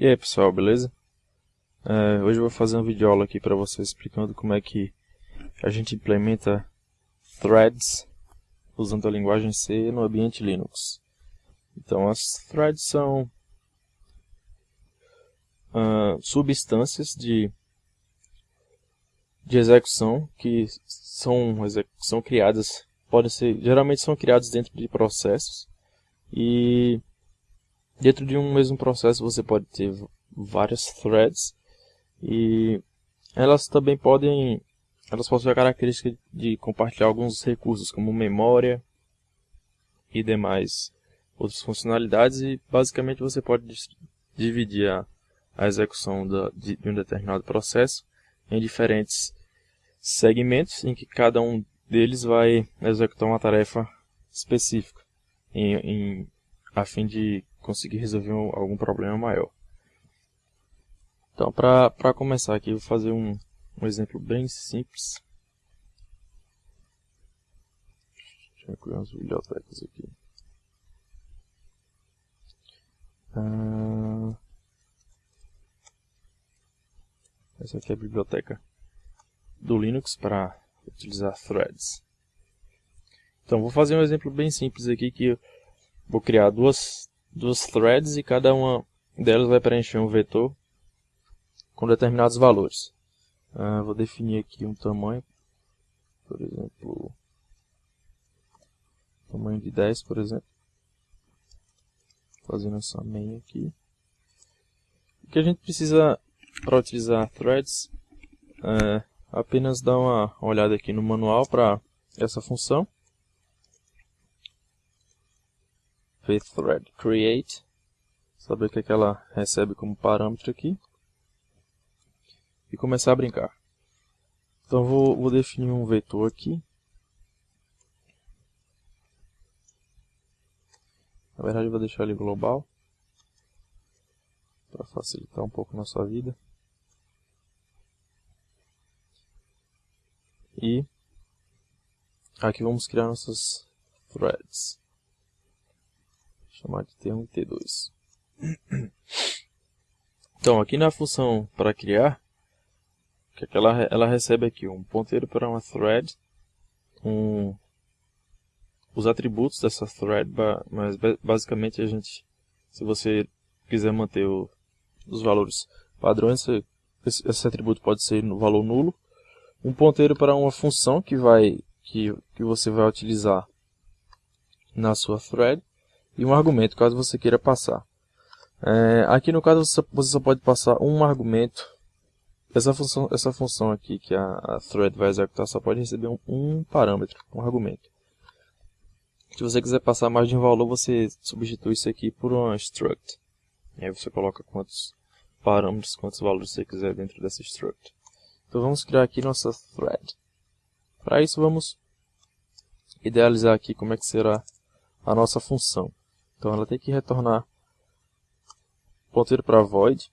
E aí pessoal, beleza? É, hoje eu vou fazer um vídeo aula aqui para vocês explicando como é que a gente implementa threads usando a linguagem C no ambiente Linux. Então as threads são uh, substâncias de, de execução que são, são criadas, podem ser, geralmente são criadas dentro de processos e Dentro de um mesmo processo você pode ter várias threads e elas também podem elas possuem a característica de compartilhar alguns recursos como memória e demais outras funcionalidades e basicamente você pode dividir a, a execução da, de, de um determinado processo em diferentes segmentos em que cada um deles vai executar uma tarefa específica em, em, a fim de conseguir resolver um, algum problema maior. Então, para começar aqui, vou fazer um, um exemplo bem simples. Deixa eu criar umas bibliotecas aqui. Ah, essa aqui é a biblioteca do Linux para utilizar threads. Então, vou fazer um exemplo bem simples aqui que eu vou criar duas duas threads e cada uma delas vai preencher um vetor com determinados valores. Uh, vou definir aqui um tamanho, por exemplo, tamanho de 10, por exemplo. Fazendo essa main aqui. O que a gente precisa para utilizar threads é apenas dar uma olhada aqui no manual para essa função. Thread create, saber o que, é que ela recebe como parâmetro aqui, e começar a brincar. Então vou, vou definir um vetor aqui. Na verdade vou deixar ele global, para facilitar um pouco a nossa vida. E aqui vamos criar nossas threads chamar de T1 e T2. Então, aqui na função para criar, que é ela, ela recebe aqui? Um ponteiro para uma thread, um, os atributos dessa thread, mas basicamente a gente, se você quiser manter o, os valores padrões, esse, esse atributo pode ser no valor nulo, um ponteiro para uma função que vai que, que você vai utilizar na sua thread e um argumento, caso você queira passar. É, aqui no caso você só pode passar um argumento. Essa função, essa função aqui que a, a thread vai executar só pode receber um, um parâmetro, um argumento. Se você quiser passar mais de um valor, você substitui isso aqui por um struct. E aí você coloca quantos parâmetros, quantos valores você quiser dentro dessa struct. Então vamos criar aqui nossa thread. Para isso vamos idealizar aqui como é que será a nossa função. Então ela tem que retornar ponteiro para void.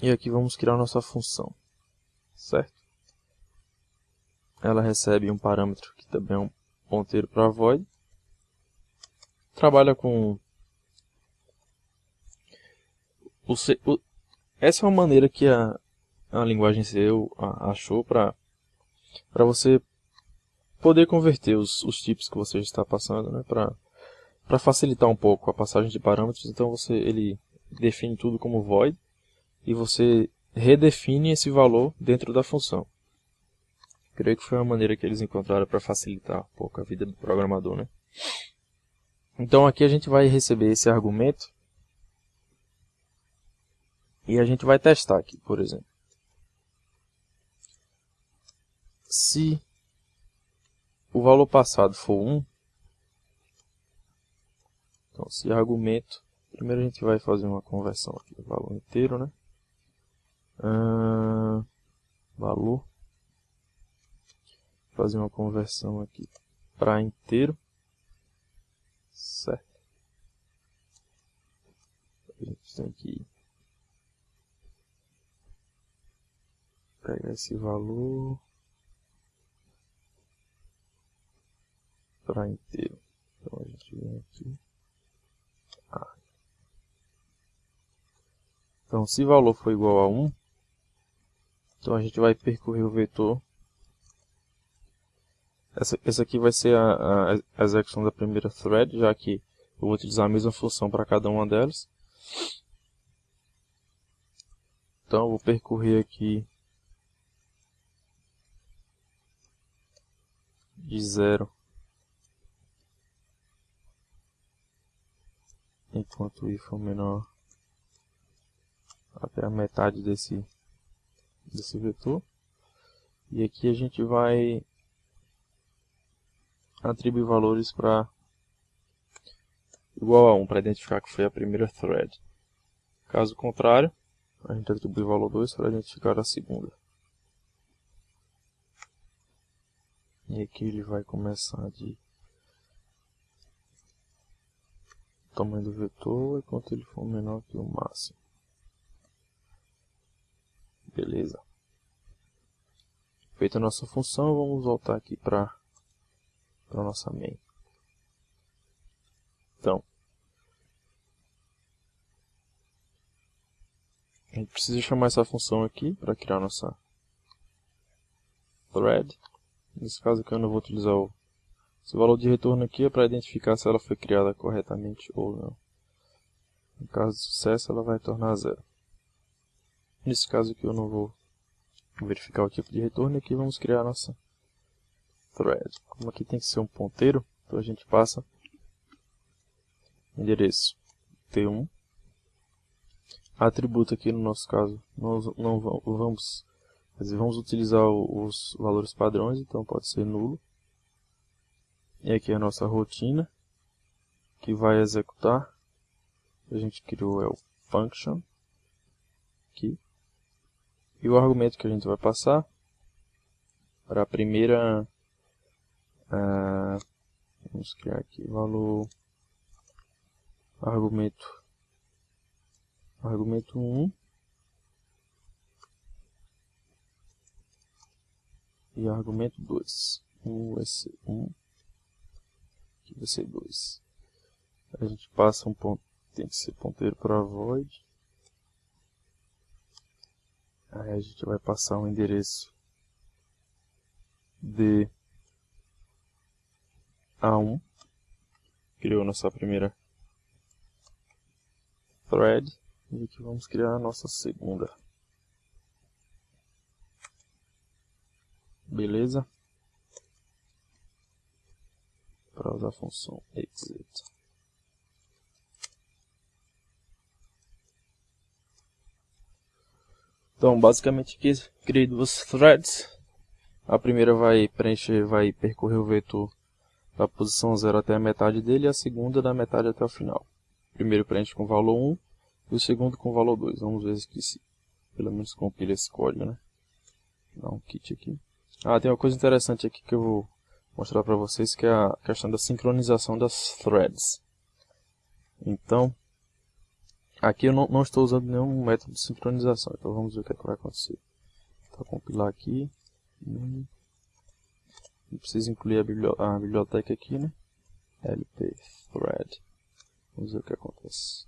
E aqui vamos criar nossa função. Certo? Ela recebe um parâmetro que também é um ponteiro para void. Trabalha com o C, o, essa é uma maneira que a, a linguagem C achou para você poder converter os, os tipos que você está passando né, para para facilitar um pouco a passagem de parâmetros, então você ele define tudo como void e você redefine esse valor dentro da função. Creio que foi uma maneira que eles encontraram para facilitar um pouco a vida do programador, né? Então aqui a gente vai receber esse argumento e a gente vai testar aqui, por exemplo. Se o valor passado for 1, então, se argumento, primeiro a gente vai fazer uma conversão aqui, valor inteiro, né? Valor. Fazer uma conversão aqui para inteiro. Certo. A gente tem que pegar esse valor para inteiro. Então a gente vem aqui. Então, se valor for igual a 1, então a gente vai percorrer o vetor. Essa, essa aqui vai ser a, a, execução da primeira thread, já que eu vou utilizar a mesma função para cada uma delas. Então, eu vou percorrer aqui de zero enquanto i for menor até a metade desse desse vetor. E aqui a gente vai atribuir valores para igual a 1 para identificar que foi a primeira thread. Caso contrário a gente atribui valor 2 para identificar a segunda. E aqui ele vai começar de tamanho do vetor enquanto ele for menor que o máximo. Beleza. Feita a nossa função, vamos voltar aqui para a nossa main. Então, a gente precisa chamar essa função aqui para criar nossa thread. Nesse caso aqui eu não vou utilizar o... Esse valor de retorno aqui é para identificar se ela foi criada corretamente ou não. No caso de sucesso ela vai tornar zero. Nesse caso aqui eu não vou verificar o tipo de retorno. Aqui vamos criar a nossa thread. Como aqui tem que ser um ponteiro, então a gente passa endereço T1. Atributo aqui no nosso caso, nós não vamos vamos utilizar os valores padrões, então pode ser nulo. E aqui é a nossa rotina, que vai executar. A gente criou é o function. Aqui. E o argumento que a gente vai passar para a primeira... Uh, vamos criar aqui valor... Argumento... Argumento 1 e argumento 2. Um vai ser 1, aqui vai ser 2. A gente passa um ponto, tem que ser ponteiro para void. Aí a gente vai passar um endereço de A1. Criou nossa primeira thread. E aqui vamos criar a nossa segunda. Beleza? Para usar a função exit. Então, basicamente aqui criei duas threads. A primeira vai preencher, vai percorrer o vetor da posição 0 até a metade dele e a segunda da metade até o final. O primeiro preenche com valor 1 e o segundo com valor 2. Vamos ver se pelo menos compila esse código, né? Dá um kit aqui. Ah, tem uma coisa interessante aqui que eu vou mostrar para vocês, que é a questão da sincronização das threads. Então, aqui eu não, não estou usando nenhum método de sincronização, então vamos ver o que, é que vai acontecer. Vou compilar aqui. Hum. Preciso incluir a, a biblioteca aqui, né? lp thread. Vamos ver o que acontece.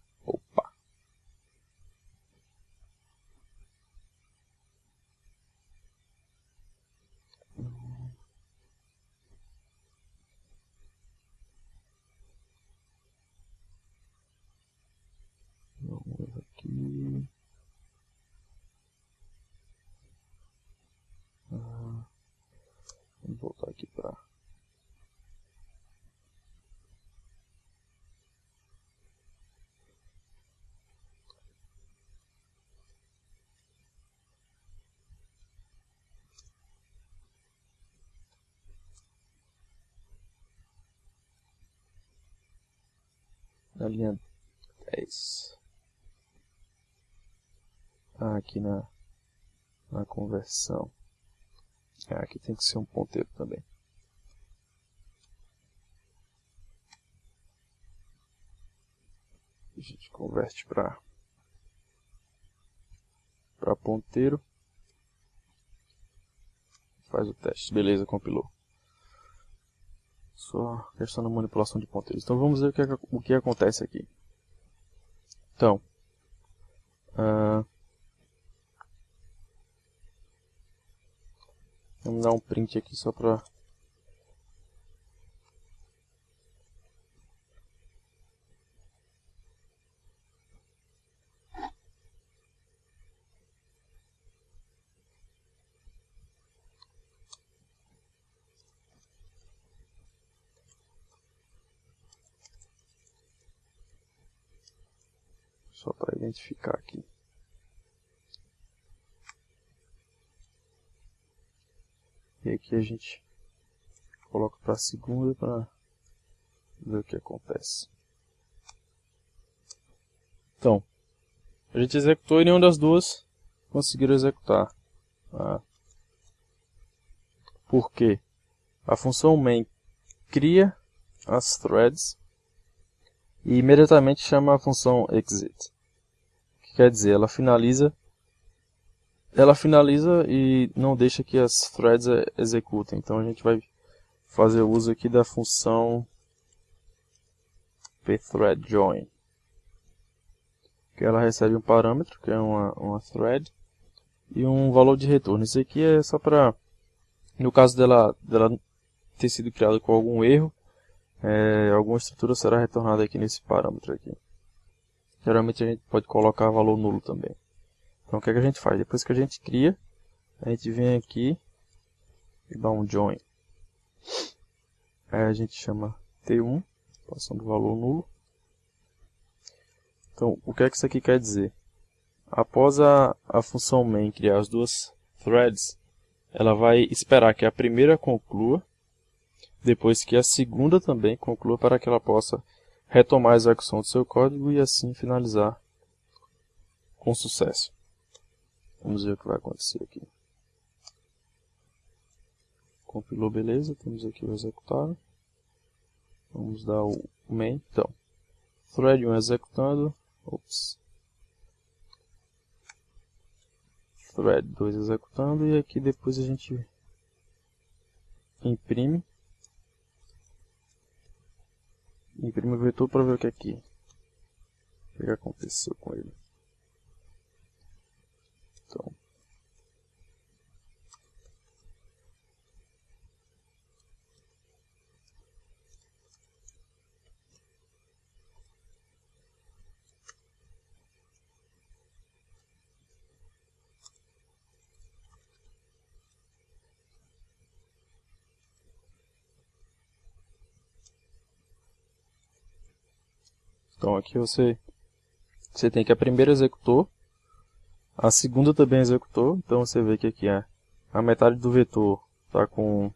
Na linha 10. Ah, aqui na, na conversão. Ah, aqui tem que ser um ponteiro também. A gente converte para para ponteiro. Faz o teste. Beleza, compilou. Só questão da manipulação de ponteiros. Então vamos ver o que, o que acontece aqui. Então, Uh, vamos dar um print aqui só para só para identificar aqui. E aqui a gente coloca para a segunda para ver o que acontece. Então, a gente executou e nenhuma das duas conseguiram executar. Tá? Por quê? A função main cria as threads e imediatamente chama a função exit quer dizer, ela finaliza ela finaliza e não deixa que as threads executem. Então a gente vai fazer uso aqui da função pthreadJoin. Que ela recebe um parâmetro, que é uma, uma thread, e um valor de retorno. Isso aqui é só para, no caso dela, dela ter sido criada com algum erro, é, alguma estrutura será retornada aqui nesse parâmetro aqui. Geralmente a gente pode colocar valor nulo também. Então o que, é que a gente faz? Depois que a gente cria, a gente vem aqui e dá um join. Aí a gente chama T1, passando valor nulo. Então o que é que isso aqui quer dizer? Após a, a função main criar as duas threads, ela vai esperar que a primeira conclua, depois que a segunda também conclua para que ela possa retomar a execução do seu código e assim finalizar com sucesso. Vamos ver o que vai acontecer aqui. Compilou, beleza. Temos aqui o executável. Vamos dar o main. Então, thread 1 executando. Ops. Thread 2 executando. E aqui depois a gente imprime Imprime o vetor para ver o que é aqui. O que aconteceu com ele. Então. Então aqui você, você tem que a primeira executou, a segunda também executou, então você vê que aqui é a metade do vetor está com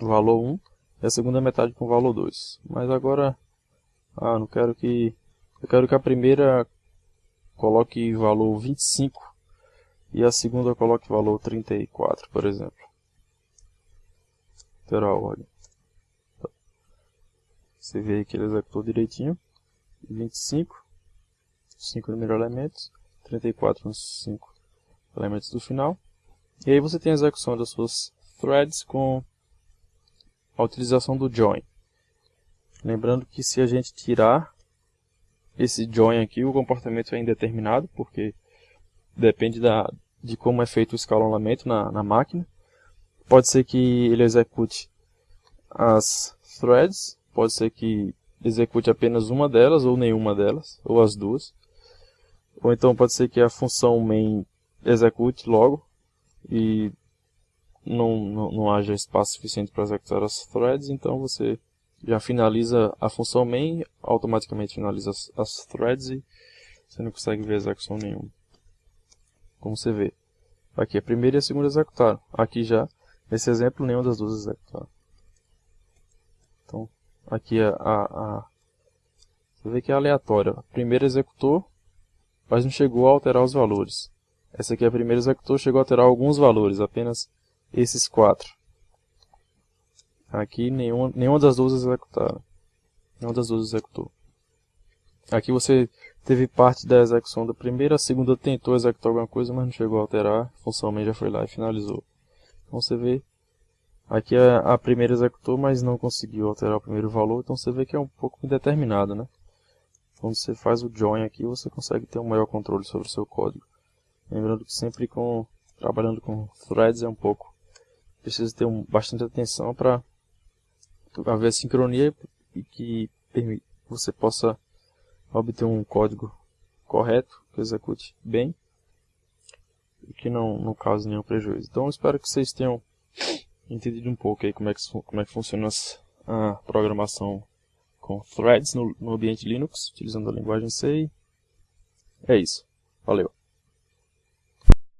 o valor 1 e a segunda metade com o valor 2. Mas agora, ah, não quero que, eu quero que a primeira coloque valor 25 e a segunda coloque valor 34, por exemplo. Terá a ordem. Você vê que ele executou direitinho. 25, 5 primeiros elementos, 34 nos 5 elementos do final. E aí você tem a execução das suas threads com a utilização do join. Lembrando que se a gente tirar esse join aqui, o comportamento é indeterminado, porque depende da, de como é feito o escalonamento na, na máquina. Pode ser que ele execute as threads, pode ser que execute apenas uma delas ou nenhuma delas, ou as duas. Ou então pode ser que a função main execute logo e não, não, não haja espaço suficiente para executar as threads, então você já finaliza a função main, automaticamente finaliza as, as threads e você não consegue ver execução nenhuma. Como você vê. Aqui a primeira e a segunda executaram. Aqui já, nesse exemplo, nenhuma das duas executaram. Então, aqui a, a, a você vê que é aleatório. A primeira executou, mas não chegou a alterar os valores. Essa aqui é a primeira executou, chegou a alterar alguns valores, apenas esses quatro. Aqui nenhuma, nenhuma das duas executaram. Nenhuma das duas executou. Aqui você teve parte da execução da primeira, a segunda tentou executar alguma coisa, mas não chegou a alterar. A função main já foi lá e finalizou. Então você vê Aqui a, a, primeira executou, mas não conseguiu alterar o primeiro valor, então você vê que é um pouco indeterminado, né? quando você faz o join aqui, você consegue ter um maior controle sobre o seu código. Lembrando que sempre com trabalhando com threads é um pouco precisa ter um, bastante atenção para haver sincronia e que você possa obter um código correto, que execute bem e que não, não cause nenhum prejuízo. Então espero que vocês tenham entendido um pouco aí como é que, como é que funciona a programação com threads no, no ambiente Linux, utilizando a linguagem C. É isso. Valeu.